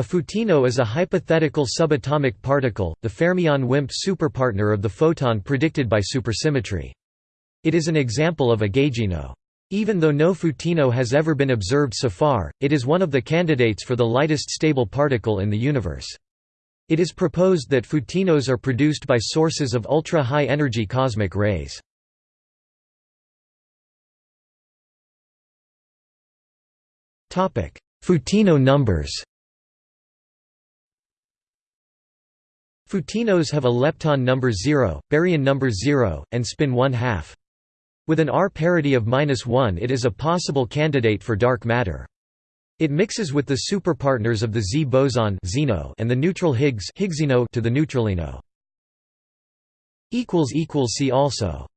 A photino is a hypothetical subatomic particle, the fermion-Wimp superpartner of the photon predicted by supersymmetry. It is an example of a gaugino. Even though no photino has ever been observed so far, it is one of the candidates for the lightest stable particle in the universe. It is proposed that photinos are produced by sources of ultra-high energy cosmic rays. Photino numbers Photinos have a lepton number 0, baryon number 0, and spin 1 half. With an R parity of -1 it is a possible candidate for dark matter. It mixes with the superpartners of the Z boson and the neutral Higgs to the neutralino. See also